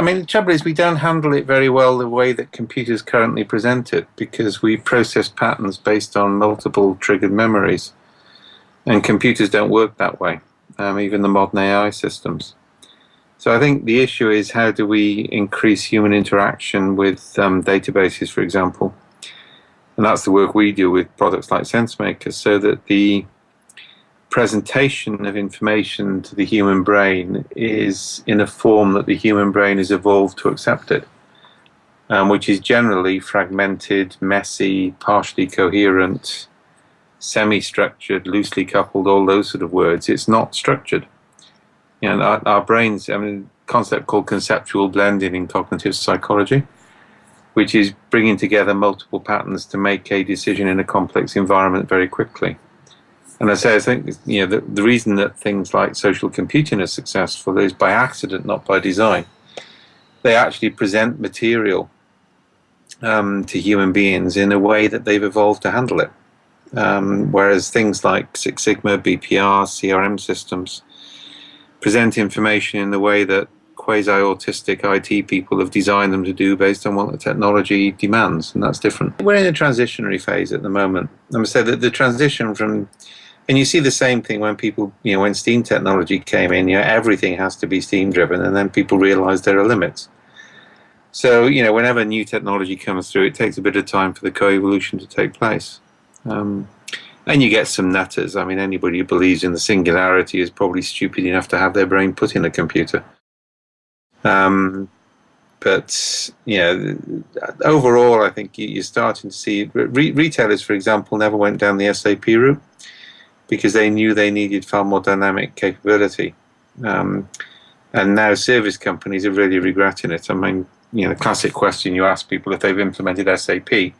I mean, the trouble is we don't handle it very well the way that computers currently present it because we process patterns based on multiple triggered memories. And computers don't work that way, um, even the modern AI systems. So I think the issue is how do we increase human interaction with um, databases, for example. And that's the work we do with products like SenseMaker so that the presentation of information to the human brain is in a form that the human brain has evolved to accept it, um, which is generally fragmented, messy, partially coherent, semi-structured, loosely coupled, all those sort of words. It's not structured. You know, our, our brains, I mean, concept called conceptual blending in cognitive psychology, which is bringing together multiple patterns to make a decision in a complex environment very quickly. And I say, I think you know the, the reason that things like social computing are successful is by accident, not by design. They actually present material um, to human beings in a way that they've evolved to handle it. Um, whereas things like Six Sigma, BPR, CRM systems present information in the way that quasi-autistic IT people have designed them to do based on what the technology demands, and that's different. We're in a transitionary phase at the moment. I'm going to say that the transition from and you see the same thing when people, you know, when steam technology came in, you know, everything has to be steam driven, and then people realize there are limits. So, you know, whenever new technology comes through, it takes a bit of time for the co-evolution to take place. Um, and you get some nutters. I mean, anybody who believes in the singularity is probably stupid enough to have their brain put in a computer. Um, but you know, overall, I think you're starting to see re retailers, for example, never went down the SAP route because they knew they needed far more dynamic capability. Um, and now service companies are really regretting it. I mean, you know, the classic question you ask people if they've implemented SAP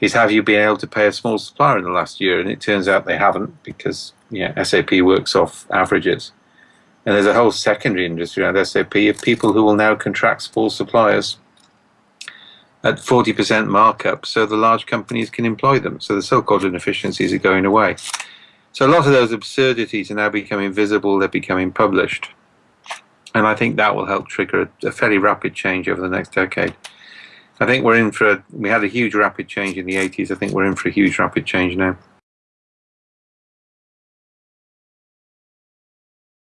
is have you been able to pay a small supplier in the last year? And it turns out they haven't because know, SAP works off averages. And there's a whole secondary industry around SAP of people who will now contract small suppliers at 40% markup so the large companies can employ them. So the so-called inefficiencies are going away. So a lot of those absurdities are now becoming visible, they're becoming published. And I think that will help trigger a, a fairly rapid change over the next decade. I think we're in for, a, we had a huge rapid change in the 80s, I think we're in for a huge rapid change now.